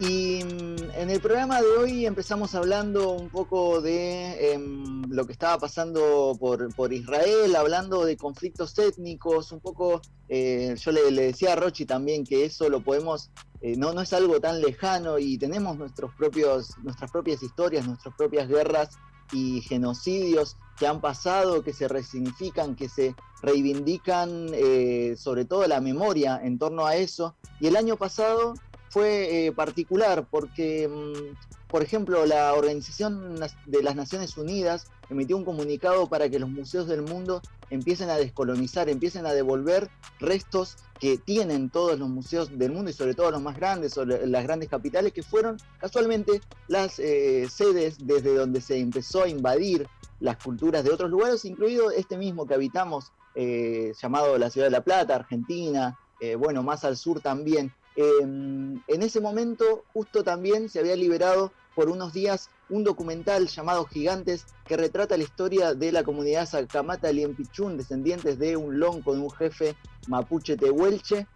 Y mm, en el programa de hoy empezamos hablando un poco de em, lo que estaba pasando por, Israel, hablando de conflictos étnicos, un poco, eh, yo le, decía a Rochi también que eso lo podemos, eh, no, no es algo tan lejano y tenemos nuestros propios, nuestras propias historias, nuestras propias guerras y genocidios que han pasado, que se resignifican, que se reivindican, eh, sobre todo la memoria en torno a eso. Y el año pasado fue eh, particular porque, mm, por ejemplo, la Organización de las Naciones Unidas emitió un comunicado para que los museos del mundo empiecen a descolonizar, empiecen a devolver restos que tienen todos los museos del mundo y sobre todo los más grandes o las grandes capitales que fueron casualmente las eh, sedes desde donde se empezó a invadir las culturas de otros lugares, incluido este mismo que habitamos, eh, llamado la Ciudad de La Plata, Argentina, bueno, más al sur también. Em, en ese momento justo también se había liberado por unos días un documental llamado Gigantes que retrata la historia de la comunidad Sacamata Liempichún, descendientes de un long con un jefe mapuche tehuelche.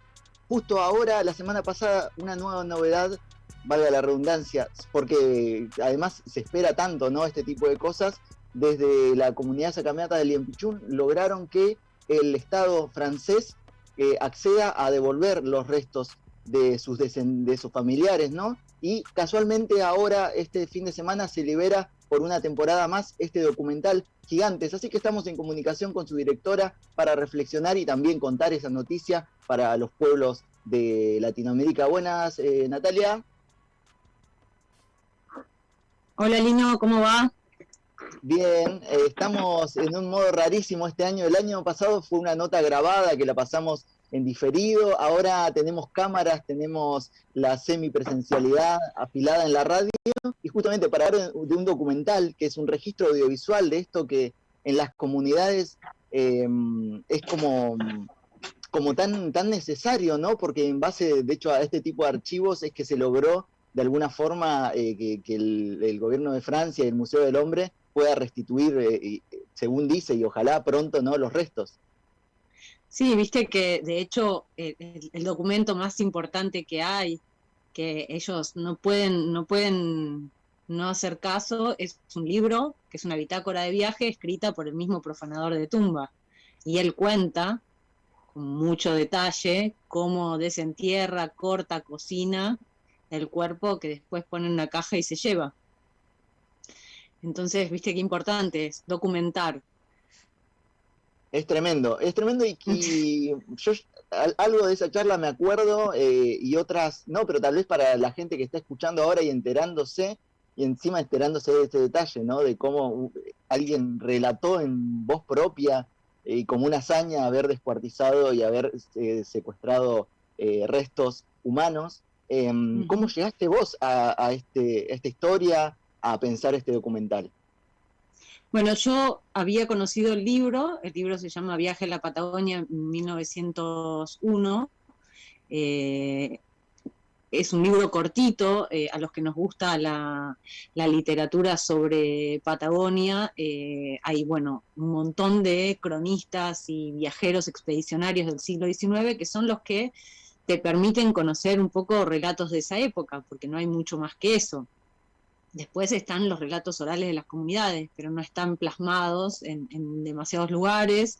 Justo ahora, la semana pasada, una nueva novedad, valga la redundancia, porque además se espera tanto ¿no? este tipo de cosas, desde la comunidad Sacamata de Liempichún lograron que el Estado francés eh, acceda a devolver los restos de sus, de sus familiares, ¿no? Y casualmente ahora, este fin de semana, se libera por una temporada más este documental Gigantes. Así que estamos en comunicación con su directora para reflexionar y también contar esa noticia para los pueblos de Latinoamérica. Buenas, eh, Natalia. Hola, Lino, ¿cómo va? Bien, eh, estamos en un modo rarísimo este año. El año pasado fue una nota grabada que la pasamos en diferido. Ahora tenemos cámaras, tenemos la semipresencialidad afilada en la radio y justamente para hablar de un documental que es un registro audiovisual de esto que en las comunidades em, es como, como tan, tan necesario, ¿no? Porque en base, de hecho, a este tipo de archivos es que se logró de alguna forma eh, que, el, gobierno de Francia y el Museo del Hombre pueda restituir, eh, según dice, y ojalá pronto, ¿no? Los restos. Sí, viste que de hecho eh, el, documento más importante que hay, que ellos no pueden, no pueden no hacer caso, es un libro, que es una bitácora de viaje escrita por el mismo profanador de tumba. Y él cuenta con mucho detalle cómo desentierra, corta, cocina el cuerpo que después pone en una caja y se lleva. Entonces, viste qué importante es documentar es tremendo, es tremendo y, yo algo de esa charla me acuerdo eh, y otras no, pero tal vez para la gente que está escuchando ahora y enterándose y encima enterándose de este detalle, ¿no? De cómo alguien relató en voz propia y como una hazaña haber descuartizado y haber eh, secuestrado eh, restos humanos. Em, ¿Cómo llegaste vos a, este, a esta historia, a pensar este documental? Bueno, yo había conocido el libro, el libro se llama Viaje a la Patagonia en 1901. Eh, es un libro cortito, eh, a los que nos gusta la, literatura sobre Patagonia, eh, hay bueno, un montón de cronistas y viajeros expedicionarios del siglo XIX que son los que te permiten conocer un poco relatos de esa época, porque no hay mucho más que eso. Después están los relatos orales de las comunidades, pero no están plasmados en, demasiados lugares.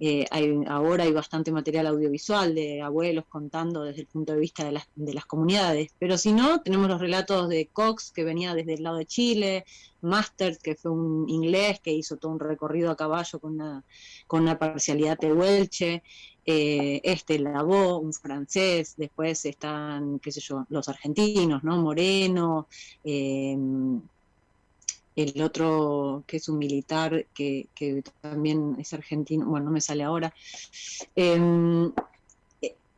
Eh, ahora hay bastante material audiovisual de abuelos contando desde el punto de vista de las, de las, comunidades, pero si no, tenemos los relatos de Cox, que venía desde el lado de Chile, Masters, que fue un inglés que hizo todo un recorrido a caballo con una, con una parcialidad tehuelche, eh, este Lavó, un francés, después están, qué sé yo, los argentinos, ¿no? Moreno, em, el otro que es un militar que, también es argentino, bueno, no me sale ahora. Em,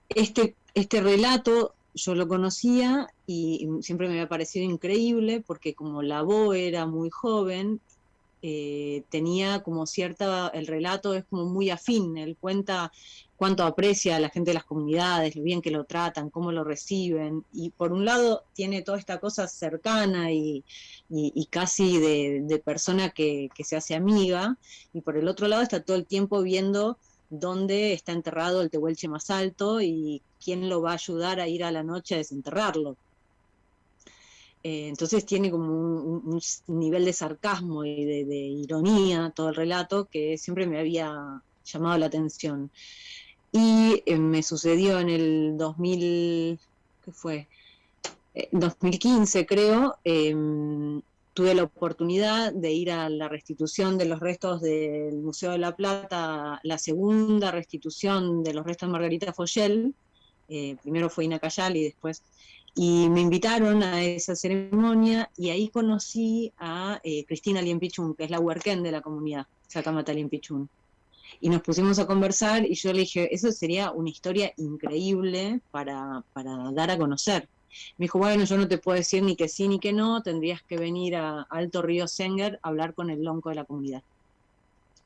este, este relato yo lo conocía y siempre me había parecido increíble porque como la voz era muy joven, eh, tenía como cierta, el relato es como muy afín, él cuenta cuánto aprecia a la gente de las comunidades, lo bien que lo tratan, cómo lo reciben, y por un lado tiene toda esta cosa cercana y, casi de, persona que, se hace amiga, y por el otro lado está todo el tiempo viendo dónde está enterrado el tehuelche más alto y quién lo va a ayudar a ir a la noche a desenterrarlo. Eh, entonces tiene como un, nivel de sarcasmo y de, ironía todo el relato que siempre me había llamado la atención. Y eh, me sucedió en el 2000, ¿qué fue? 2015 eh, creo, em, tuve la oportunidad de ir a la restitución de los restos del Museo de la Plata, la segunda restitución de los restos de Margarita Foyel, primero fue Ina y después, y me invitaron a esa ceremonia y ahí conocí a Cristina Liempichun, que es la huerquén de la comunidad, Sacamata Liempichun y nos pusimos a conversar y yo le dije, eso sería una historia increíble para, para dar a conocer. Me dijo, bueno, yo no te puedo decir ni que sí ni que no, tendrías que venir a Alto Río Senger a hablar con el lonco de la comunidad.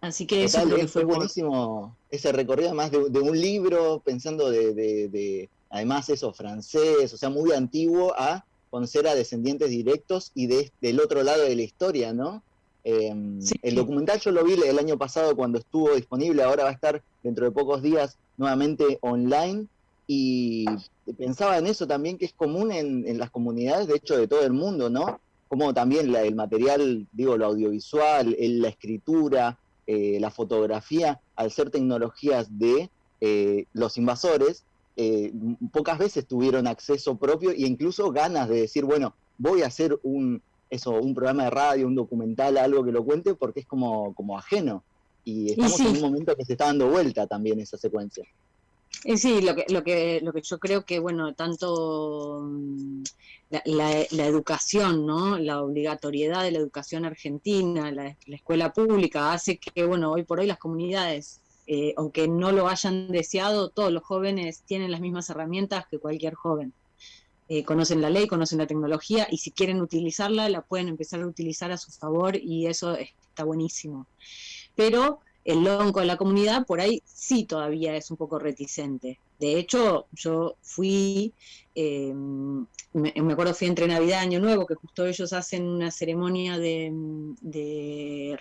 Así que eso fue buenísimo ese recorrido, además de, un libro, pensando de, de, además eso, francés, o sea, muy antiguo, a conocer a descendientes directos y de, del otro lado de la historia, ¿no? Em, el documental yo lo vi el año pasado cuando estuvo disponible, ahora va a estar dentro de pocos días nuevamente online y pensaba en eso también que es común en, las comunidades, de hecho de todo el mundo, ¿no? Como también el material, digo, lo audiovisual, la escritura, eh, la fotografía, al ser tecnologías de eh, los invasores, eh, pocas veces tuvieron acceso propio e incluso ganas de decir, bueno, voy a hacer un, eso, un programa de radio, un documental, algo que lo cuente, porque es como, como ajeno. Y estamos en un momento que se está dando vuelta también esa secuencia. sí, lo que, lo, que, lo que yo creo que, bueno, tanto mm, la, educación, ¿no? La obligatoriedad de la educación argentina, la, escuela pública, hace que, bueno, hoy por hoy las comunidades, eh, aunque no lo hayan deseado, todos los jóvenes tienen las mismas herramientas que cualquier joven. Eh, conocen la ley, conocen la tecnología y si quieren utilizarla, la pueden empezar a utilizar a su favor y eso está buenísimo. Pero el lonco de la comunidad por ahí sí todavía es un poco reticente. De hecho, yo fui, eh, me, acuerdo fui entre Navidad y Año Nuevo, que justo ellos hacen una ceremonia de, de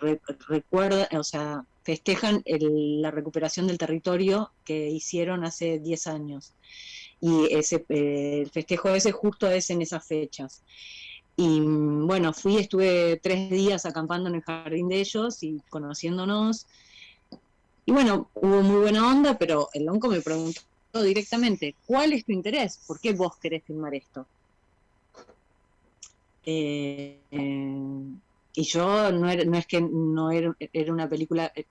recuerda, o sea, festejan la recuperación del territorio que hicieron hace 10 años y ese, eh, el festejo ese justo es en esas fechas. Y bueno, fui, estuve tres días acampando en el jardín de ellos y conociéndonos. Y bueno, hubo muy buena onda, pero el lonco me preguntó directamente, ¿cuál es tu interés? ¿Por qué vos querés filmar esto? Eh, y yo no, es que no era, era una película, eh,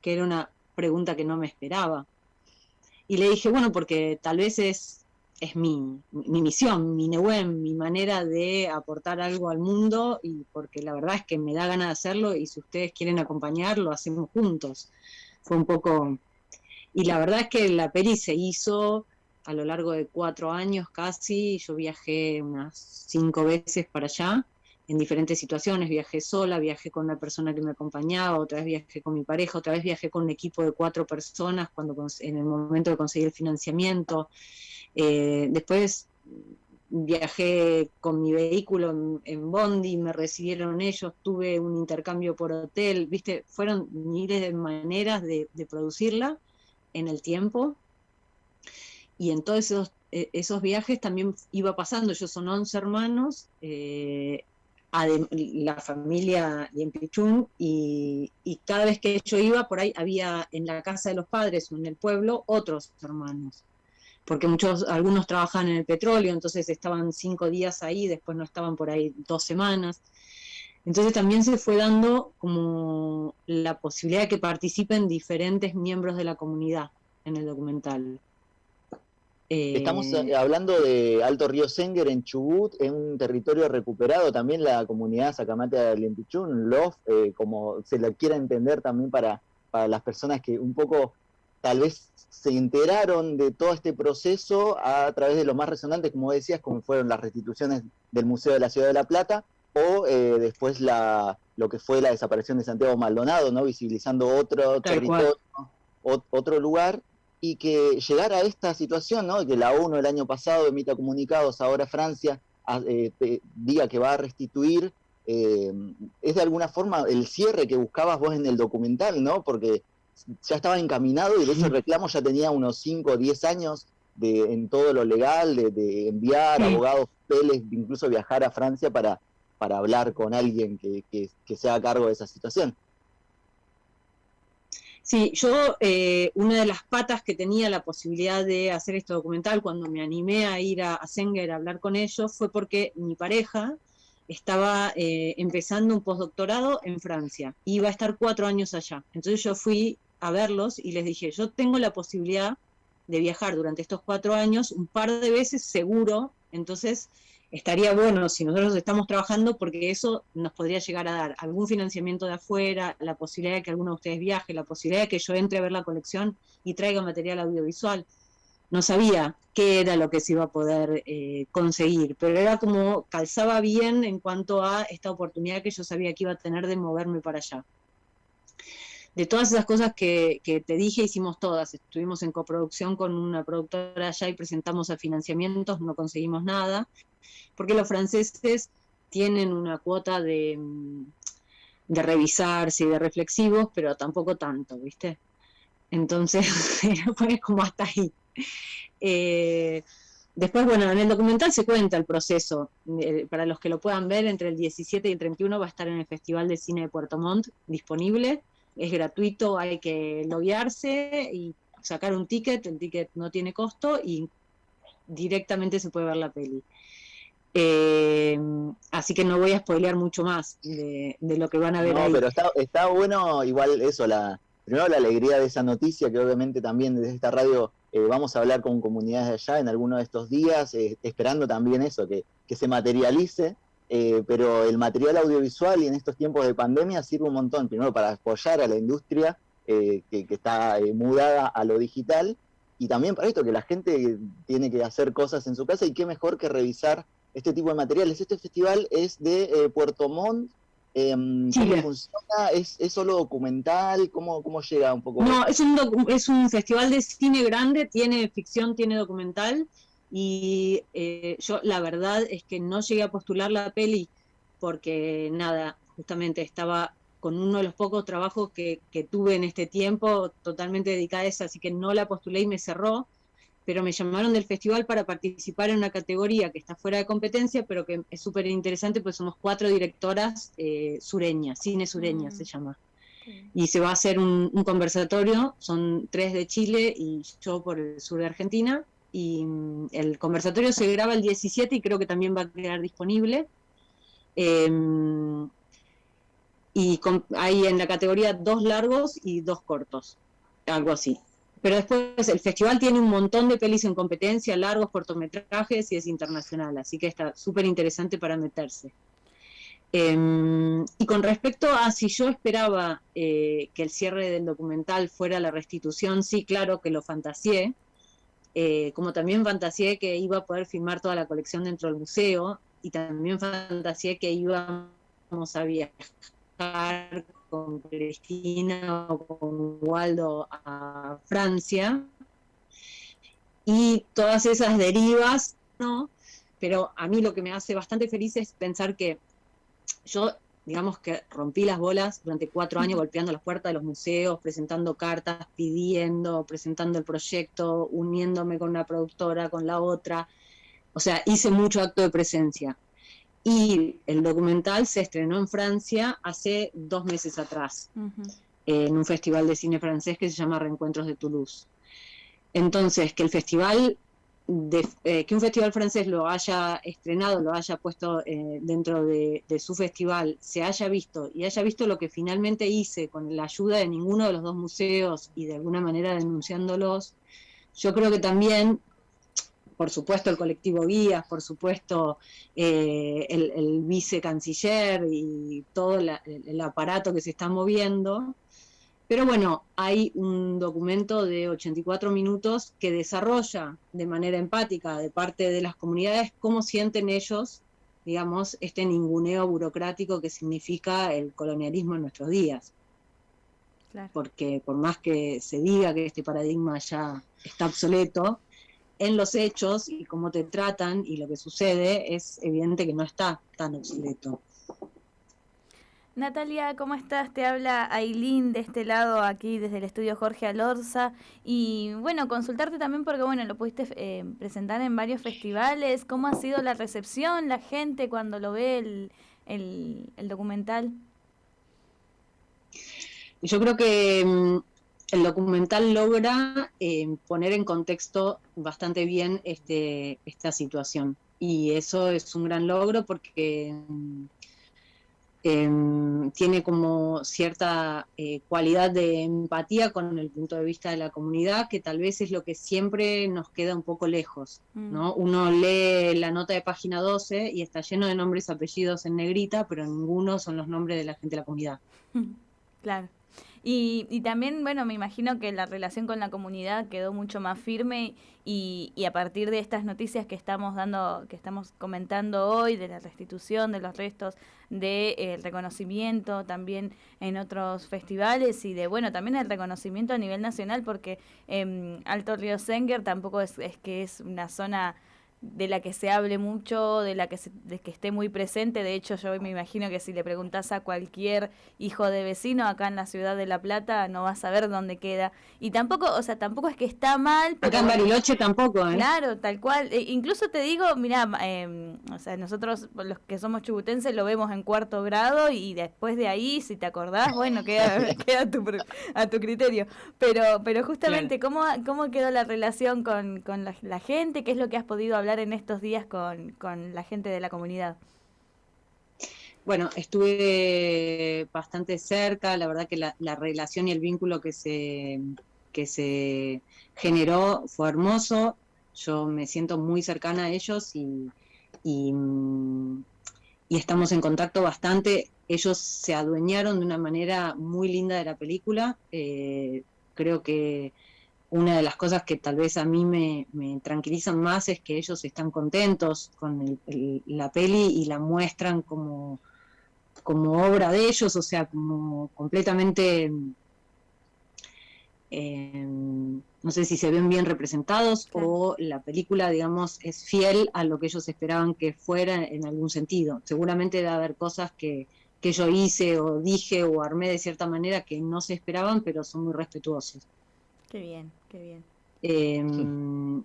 que era una pregunta que no me esperaba. Y le dije, bueno, porque tal vez es, es mi, mi misión, mi neuen, mi manera de aportar algo al mundo, y porque la verdad es que me da ganas de hacerlo, y si ustedes quieren acompañar, lo hacemos juntos. Fue un poco... Y la verdad es que la peli se hizo a lo largo de cuatro años casi, yo viajé unas cinco veces para allá, en diferentes situaciones, viajé sola, viajé con una persona que me acompañaba, otra vez viajé con mi pareja, otra vez viajé con un equipo de cuatro personas cuando en el momento de conseguir el financiamiento. Eh, después viajé con mi vehículo en, Bondi, me recibieron ellos, tuve un intercambio por hotel, viste, fueron miles de maneras de, producirla en el tiempo. Y en todos esos, eh, esos viajes también iba pasando, ellos son 11 hermanos, eh, la familia Liempichun y, y cada vez que yo iba por ahí había en la casa de los padres o en el pueblo otros hermanos porque muchos algunos trabajan en el petróleo entonces estaban cinco días ahí después no estaban por ahí dos semanas. Entonces también se fue dando como la posibilidad de que participen diferentes miembros de la comunidad en el documental Estamos eh, hablando de Alto Río Senger en Chubut, en un territorio recuperado, también la comunidad Sacamate de Limpichún, LOF, eh, como se la quiera entender también para, para las personas que un poco tal vez se enteraron de todo este proceso a través de lo más resonante, como decías, como fueron las restituciones del Museo de la Ciudad de La Plata, o eh, después la, lo que fue la desaparición de Santiago Maldonado, ¿no? visibilizando otro territorio, otro lugar, y que llegar a esta situación, ¿no? que la ONU el año pasado emita comunicados, ahora Francia eh, diga que va a restituir, eh, es de alguna forma el cierre que buscabas vos en el documental, ¿no? Porque ya estaba encaminado y de ese reclamo ya tenía unos 5 o 10 años de, en todo lo legal, de, enviar abogados, peles, incluso viajar a Francia para, para hablar con alguien que, que, se haga cargo de esa situación. Sí, yo eh, una de las patas que tenía la posibilidad de hacer este documental cuando me animé a ir a, a a hablar con ellos fue porque mi pareja estaba eh, empezando un postdoctorado en Francia, iba a estar cuatro años allá. Entonces yo fui a verlos y les dije, yo tengo la posibilidad de viajar durante estos cuatro años un par de veces seguro, entonces estaría bueno si nosotros estamos trabajando porque eso nos podría llegar a dar algún financiamiento de afuera, la posibilidad de que alguno de ustedes viaje, la posibilidad de que yo entre a ver la colección y traiga material audiovisual. No sabía qué era lo que se iba a poder eh, conseguir, pero era como calzaba bien en cuanto a esta oportunidad que yo sabía que iba a tener de moverme para allá de todas esas cosas que, te dije, hicimos todas. Estuvimos en coproducción con una productora allá y presentamos a financiamientos, no conseguimos nada, porque los franceses tienen una cuota de, de revisarse y de reflexivos, pero tampoco tanto, ¿viste? Entonces, fue como hasta ahí. Eh, después, bueno, en el documental se cuenta el proceso. Eh, para los que lo puedan ver, entre el 17 y el 31 va a estar en el Festival de Cine de Puerto Montt disponible es gratuito, hay que loguearse y sacar un ticket, el ticket no tiene costo y directamente se puede ver la peli. Eh, así que no voy a spoilear mucho más de, lo que van a ver. No, pero está, bueno igual eso, la, primero la alegría de esa noticia, que obviamente también desde esta radio eh, vamos a hablar con comunidades de allá en alguno de estos días, eh, esperando también eso, que, que se materialice eh, pero el material audiovisual y en estos tiempos de pandemia sirve un montón, primero para apoyar a la industria eh, que, está eh, mudada a lo digital y también para esto, que la gente tiene que hacer cosas en su casa y qué mejor que revisar este tipo de materiales. Este festival es de Puerto Montt. Em, ¿Cómo funciona? ¿Es, solo documental? ¿Cómo, ¿Cómo llega un poco? No, es un, es un festival de cine grande, tiene ficción, tiene documental y eh, yo la verdad es que no llegué a postular la peli porque nada, justamente estaba con uno de los pocos trabajos que, tuve en este tiempo totalmente dedicada a eso, así que no la postulé y me cerró, pero me llamaron del festival para participar en una categoría que está fuera de competencia, pero que es súper interesante, pues somos cuatro directoras eh, sureñas, cine sureña mm. se llama. Y se va a hacer un, conversatorio, son tres de Chile y yo por el sur de Argentina, y mm, el conversatorio se graba el 17 y creo que también va a quedar disponible. Em, y hay en la categoría dos largos y dos cortos, algo así. Pero después el festival tiene un montón de pelis en competencia, largos, cortometrajes y es internacional, así que está súper interesante para meterse. Em, y con respecto a si yo esperaba eh, que el cierre del documental fuera la restitución, sí, claro que lo fantaseé, eh, como también fantaseé que iba a poder filmar toda la colección dentro del museo y también fantaseé que íbamos a viajar con Cristina o con Waldo a Francia y todas esas derivas, ¿no? Pero a mí lo que me hace bastante feliz es pensar que yo digamos que rompí las bolas durante cuatro años golpeando las puertas de los museos, presentando cartas, pidiendo, presentando el proyecto, uniéndome con una productora, con la otra. O sea, hice mucho acto de presencia. Y el documental se estrenó en Francia hace dos meses atrás, en un festival de cine francés que se llama Reencuentros de Toulouse. Entonces, que el festival eh, que un festival francés lo haya estrenado, lo haya puesto eh, dentro de, su festival, se haya visto y haya visto lo que finalmente hice con la ayuda de ninguno de los dos museos y de alguna manera denunciándolos, yo creo que también, por supuesto, el colectivo Guías, por supuesto, eh, el vicecanciller y todo el aparato que se está moviendo, Pero bueno, hay un documento de 84 minutos que desarrolla de manera empática de parte de las comunidades cómo sienten ellos, digamos, este ninguneo burocrático que significa el colonialismo en nuestros días. Porque por más que se diga que este paradigma ya está obsoleto, en los hechos y cómo te tratan y lo que sucede es evidente que no está tan obsoleto. Natalia, ¿cómo estás? Te habla Ailín de este lado, aquí desde el estudio Jorge Alorza. Y bueno, consultarte también porque, bueno, lo pudiste eh, presentar en varios festivales. ¿Cómo ha sido la recepción, la gente cuando lo ve el, documental? Yo creo que mm, el documental logra eh, poner en contexto bastante bien este, esta situación. Y eso es un gran logro porque mm, Em, tiene como cierta eh, cualidad de empatía con el punto de vista de la comunidad, que tal vez es lo que siempre nos queda un poco lejos. ¿no? Mm. Uno lee la nota de página 12 y está lleno de nombres y apellidos en negrita, pero ninguno son los nombres de la gente de la comunidad. Claro. Y, y, también, bueno, me imagino que la relación con la comunidad quedó mucho más firme y, y, a partir de estas noticias que estamos dando, que estamos comentando hoy, de la restitución de los restos, del de, eh, reconocimiento también en otros festivales y de, bueno, también el reconocimiento a nivel nacional, porque eh, Alto Río Senger tampoco es, es que es una zona de la que se hable mucho, de la que, de que esté muy presente. De hecho, yo me imagino que si le preguntas a cualquier hijo de vecino acá en la ciudad de La Plata, no va a saber dónde queda. Y tampoco, o sea, tampoco es que está mal. Pero, acá en Bariloche tampoco, ¿eh? Claro, tal cual. E incluso te digo, mira, em, o sea, nosotros los que somos chubutenses lo vemos en cuarto grado y después de ahí, si te acordás, bueno, queda, queda a, tu, a tu criterio. Pero, pero justamente, ¿cómo, ¿cómo quedó la relación con, con la, la gente? ¿Qué es lo que has podido hablar? En estos días con, la gente de la comunidad? Bueno, estuve bastante cerca, la verdad que la, relación y el vínculo que se, que se generó fue hermoso, yo me siento muy cercana a ellos y, y, estamos en contacto bastante. Ellos se adueñaron de una manera muy linda de la película, eh, creo que una de las cosas que tal vez a mí me, tranquilizan más es que ellos están contentos con la peli y la muestran como, como obra de ellos, o sea, como completamente, eh, no sé si se ven bien representados o la película, digamos, es fiel a lo que ellos esperaban que fuera en algún sentido. Seguramente debe haber cosas que, que yo hice o dije o armé de cierta manera que no se esperaban, pero son muy respetuosos. Qué bien, qué bien. Em,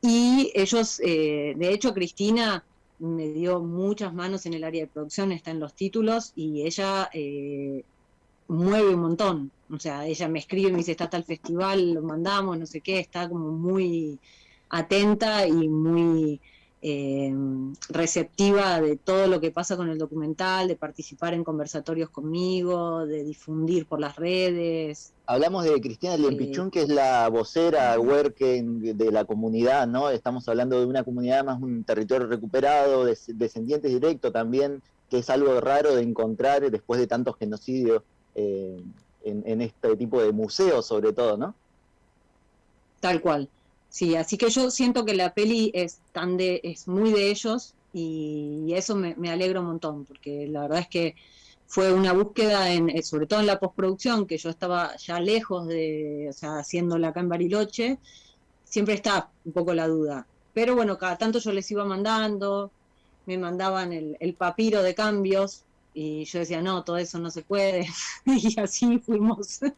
y ellos, eh, de hecho, Cristina me dio muchas manos en el área de producción, está en los títulos, y ella eh, mueve un montón. O sea, ella me escribe, me dice, está tal festival, lo mandamos, no sé qué, está como muy atenta y muy eh, receptiva de todo lo que pasa con el documental, de participar en conversatorios conmigo, de difundir por las redes. Hablamos de Cristina Lempichún, eh, que es la vocera working de la comunidad, ¿no? Estamos hablando de una comunidad más un territorio recuperado, de, descendientes directos también, que es algo raro de encontrar después de tantos genocidios eh, en, en este tipo de museos, sobre todo, ¿no? Tal cual. Sí, así que yo siento que la peli es tan de, es muy de ellos y eso me, me alegra un montón, porque la verdad es que fue una búsqueda, en, eh, sobre todo en la postproducción, que yo estaba ya lejos de, o sea, haciéndola acá en Bariloche, siempre está un poco la duda. Pero bueno, cada tanto yo les iba mandando, me mandaban el, el papiro de cambios y yo decía, no, todo eso no se puede. y así fuimos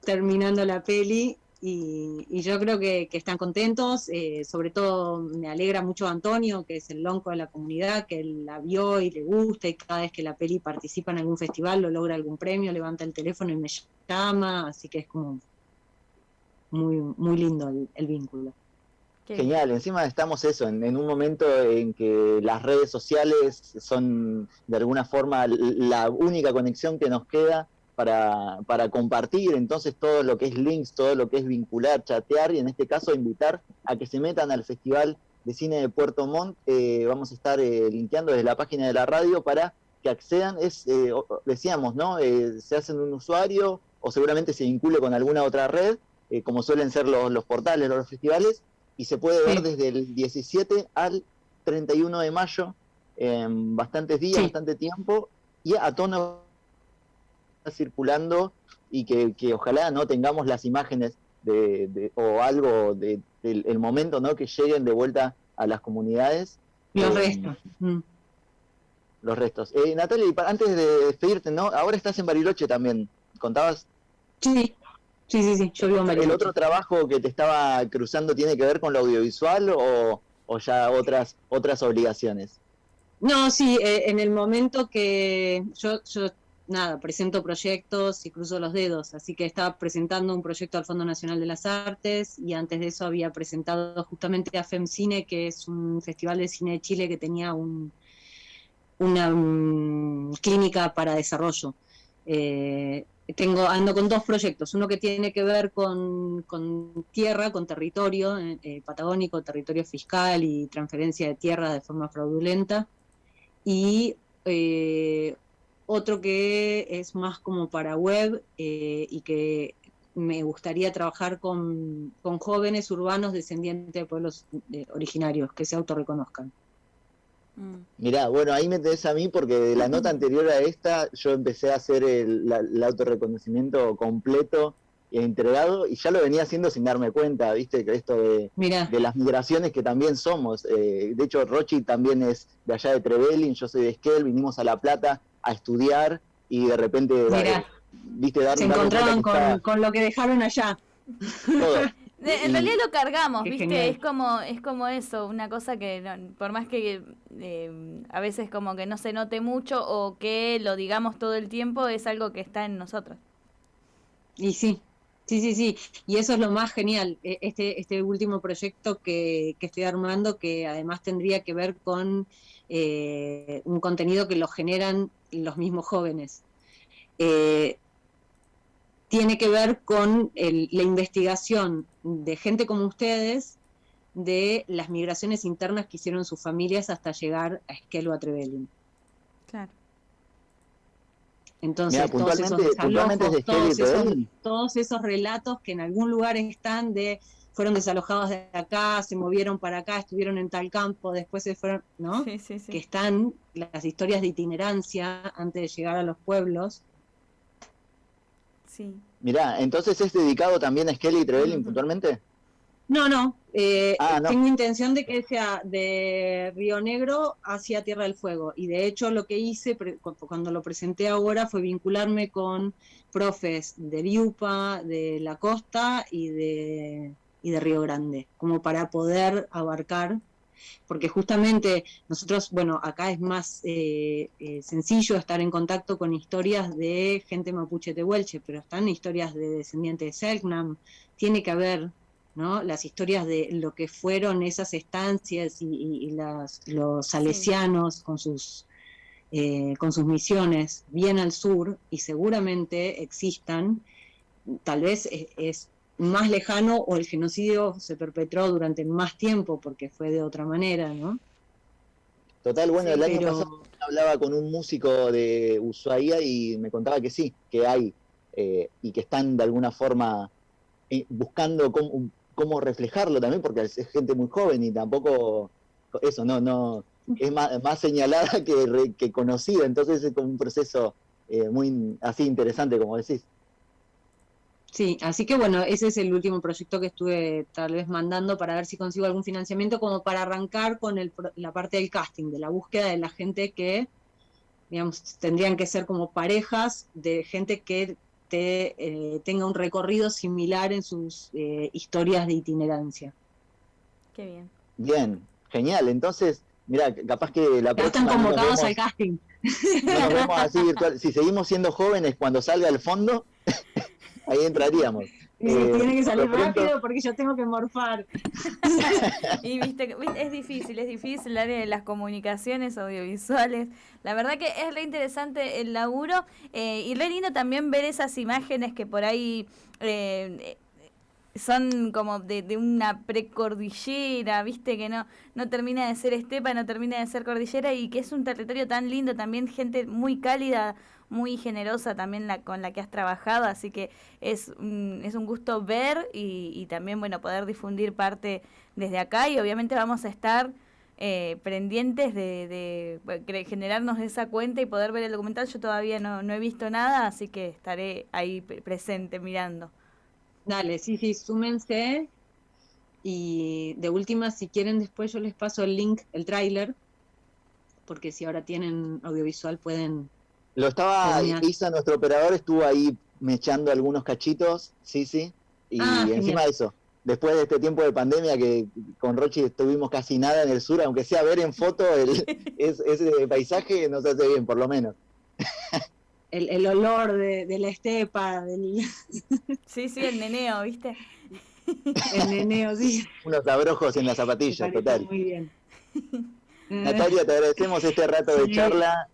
terminando la peli y, yo creo que, están contentos, eh, sobre todo me alegra mucho Antonio, que es el lonco de la comunidad, que él la vio y le gusta y cada vez que la peli participa en algún festival o logra algún premio, levanta el teléfono y me llama, así que es como muy, muy lindo el, vínculo. Genial, encima estamos eso, en, en, un momento en que las redes sociales son de alguna forma la única conexión que nos queda para, compartir entonces todo lo que es links, todo lo que es vincular, chatear y en este caso invitar a que se metan al Festival de Cine de Puerto Montt. Eh, vamos a estar eh, linkeando desde la página de la radio para que accedan es, eh, decíamos, ¿no? Eh, se hacen un usuario o seguramente se vincule con alguna otra red, como suelen ser los, los portales, los festivales, y se puede ver desde el 17 al 31 de mayo, en bastantes días, bastante tiempo, y a tono circulando y que, que, ojalá no tengamos las imágenes de, o algo del el momento no que lleguen de vuelta a las comunidades. Los restos. Mm los restos. Eh, Natalia, antes de despedirte, ¿no? Ahora estás en Bariloche también, ¿contabas? Sí, sí, sí, sí, yo vivo en Bariloche. ¿El otro trabajo que te estaba cruzando tiene que ver con lo audiovisual o, ya otras, otras obligaciones? No, sí, eh, en el momento que yo, yo, nada, presento proyectos y cruzo los dedos, así que estaba presentando un proyecto al Fondo Nacional de las Artes y antes de eso había presentado justamente a FEMCINE, que es un festival de cine de Chile que tenía un, una mm, clínica para desarrollo. Eh, tengo, ando con dos proyectos, uno que tiene que ver con, tierra, con territorio eh, eh, patagónico, territorio fiscal y transferencia de tierra de forma fraudulenta, y otro que es más como para web y que me gustaría trabajar con, con jóvenes urbanos descendientes de pueblos originarios que se autorreconozcan. Mm. Mirá, bueno, ahí me tenés a mí porque de la nota anterior a esta yo empecé a hacer el, autorreconocimiento completo e entregado y ya lo venía haciendo sin darme cuenta, viste, que esto de, de las migraciones que también somos. Eh, de hecho, Rochi también es de allá de Trevelin, yo soy de Esquel, vinimos a La Plata a estudiar y de repente, viste, Se encontraron con, lo que dejaron allá. Todo. en realidad lo cargamos, ¿viste? Es como, es como eso, una cosa que por más que eh, a veces como que no se note mucho o que lo digamos todo el tiempo, es algo que está en nosotros. Y sí, sí, sí, sí. Y eso es lo más genial, e, este, este último proyecto que, que estoy armando, que además tendría que ver con eh, un contenido que lo generan los mismos jóvenes. Eh, tiene que ver con la investigación de gente como ustedes de las migraciones internas que hicieron sus familias hasta llegar a Esquel o a Trevelin. Claro. Entonces, todos, esos todos, esos, relatos que en algún lugar están de fueron desalojados de acá, se movieron para acá, estuvieron en tal campo, después se fueron, ¿no? Sí, sí, sí. Que están las historias de itinerancia antes de llegar a los pueblos, Sí. Mirá, entonces es dedicado también a Skelly y Trevelin puntualmente. No, eh, ah, no. Tengo intención de que sea de Río Negro hacia Tierra del Fuego. Y de hecho lo que hice cuando lo presenté ahora fue vincularme con profes de Viupa, de la costa y de, y de Río Grande, como para poder abarcar porque justamente nosotros, bueno, acá es más eh, eh, sencillo estar en contacto con historias de gente mapuche de Huelche, pero están historias de descendientes de Selknam, tiene que haber ¿no? las historias de lo que fueron esas estancias y, los salesianos con sus eh, con sus misiones bien al sur y seguramente existan, tal vez es más lejano o el genocidio se perpetró durante más tiempo porque fue de otra manera, ¿no? Total, bueno, el año pasado hablaba con un músico de Ushuaia y me contaba que sí, que hay eh, y que están de alguna forma eh, buscando cómo, reflejarlo también, porque es gente muy joven y tampoco eso, no, no, es más, señalada que, que, conocida, entonces es como un proceso eh, muy así interesante, como decís. Sí, así que bueno, ese es el último proyecto que estuve tal vez mandando para ver si consigo algún financiamiento como para arrancar con el, la parte del casting, de la búsqueda de la gente que, digamos, tendrían que ser como parejas de gente que te, eh, tenga un recorrido similar en sus eh, historias de itinerancia. Qué bien. Bien, genial. Entonces, mira, capaz que la ya están convocados al casting. nos vemos así virtual. Si seguimos siendo jóvenes cuando salga el fondo, ahí entraríamos. Eh, tiene que salir rápido porque yo tengo que morfar. y viste, es difícil, es difícil el área de las comunicaciones audiovisuales. La verdad que es re interesante el laburo eh, y re lindo también ver esas imágenes que por ahí eh, son como de, de, una precordillera, viste, que no, no termina de ser estepa, no termina de ser cordillera y que es un territorio tan lindo, también gente muy cálida, muy generosa también la, con la que has trabajado, así que es, es un gusto ver y, y también, bueno, poder difundir parte desde acá y obviamente vamos a estar eh, pendientes de, generarnos esa cuenta y poder ver el documental. Yo todavía no, no he visto nada, así que estaré ahí presente mirando. Dale, sí, sí, súmense. Y de última, si quieren, después yo les paso el link, el tráiler, porque si ahora tienen audiovisual pueden... Lo estaba, Isa, nuestro operador, estuvo ahí mechando algunos cachitos, sí, sí, y ah, encima de eso, después de este tiempo de pandemia que con Rochi estuvimos casi nada en el sur, aunque sea ver en foto el, ese paisaje nos hace bien, por lo menos. El, el olor de, de, la estepa. Del... Sí, sí, el neneo, ¿viste? El neneo, sí. Unos abrojos en las zapatillas, total. Muy bien. Natalia, te agradecemos este rato de charla.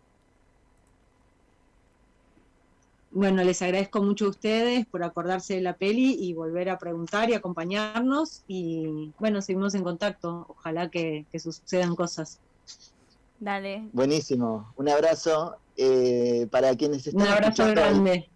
Bueno, les agradezco mucho a ustedes por acordarse de la peli y volver a preguntar y acompañarnos. Y bueno, seguimos en contacto. Ojalá que, sucedan cosas. Dale. Buenísimo. Un abrazo eh, para quienes están. Un abrazo grande.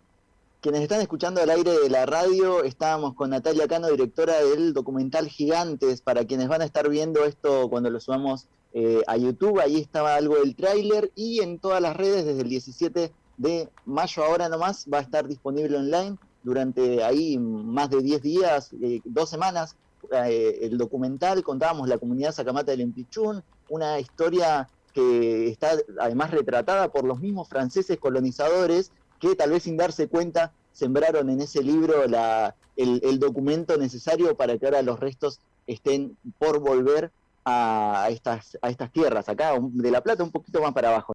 quienes están escuchando al aire de la radio, estábamos con Natalia Cano, directora del documental Gigantes. Para quienes van a estar viendo esto cuando lo subamos eh, a YouTube, ahí estaba algo del tráiler y en todas las redes desde el 17 de mayo ahora nomás va a estar disponible online durante ahí más de 10 días, eh, dos semanas, eh, el documental, contábamos la comunidad Sacamata del Empichún, una historia que está además retratada por los mismos franceses colonizadores que tal vez sin darse cuenta sembraron en ese libro la, el, el documento necesario para que ahora los restos estén por volver a estas, a estas tierras, acá de La Plata un poquito más para abajo.